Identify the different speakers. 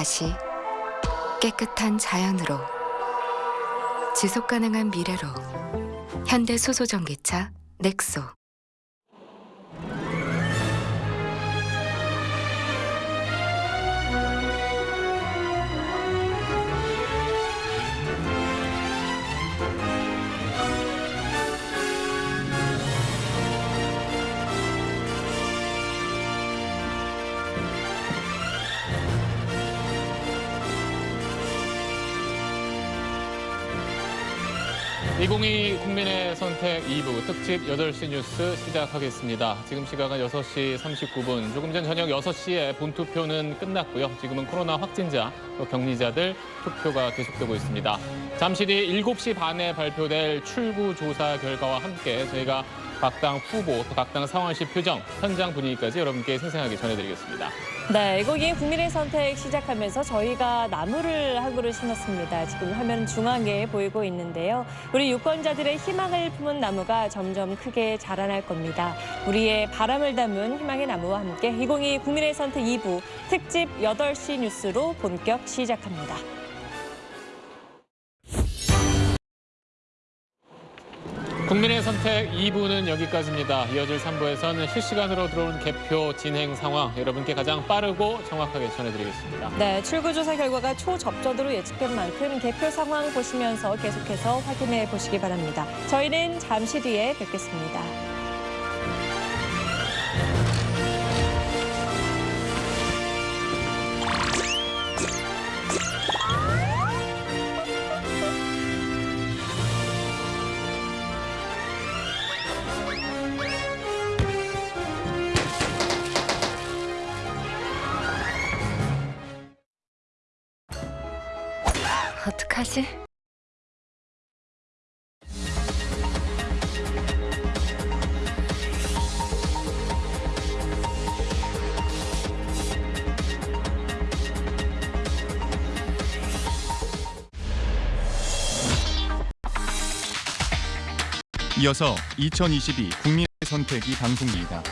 Speaker 1: 다시 깨끗한 자연으로 지속 가능한 미래로 현대 수소 전기차 넥소
Speaker 2: (2022) 국민의 선택 2부 특집 8시 뉴스 시작하겠습니다. 지금 시각은 6시 39분. 조금 전 저녁 6시에 본투표는 끝났고요. 지금은 코로나 확진자, 또 격리자들 투표가 계속되고 있습니다. 잠시 뒤 7시 반에 발표될 출구 조사 결과와 함께 저희가 각 당 후보, 또 각 당 상황시 표정, 현장 분위기까지 여러분께 생생하게 전해드리겠습니다.
Speaker 3: 네, 이곡이 국민의 선택 시작하면서 저희가 나무를 한 그루 심었습니다. 지금 화면 중앙에 보이고 있는데요. 우리 유권자들의 희망을 품은 나무가 점점 크게 자라날 겁니다. 우리의 바람을 담은 희망의 나무와 함께 2022 국민의 선택 2부 특집 8시 뉴스로 본격 시작합니다.
Speaker 2: 국민의 선택 2부는 여기까지입니다. 이어질 3부에서는 실시간으로 들어온 개표 진행 상황 여러분께 가장 빠르고 정확하게 전해드리겠습니다.
Speaker 3: 네, 출구조사 결과가 초접전으로 예측된 만큼 개표 상황 보시면서 계속해서 확인해 보시기 바랍니다. 저희는 잠시 뒤에 뵙겠습니다.
Speaker 1: 어떡하지?
Speaker 4: 이어서 2022 국민의 선택이 방송입니다.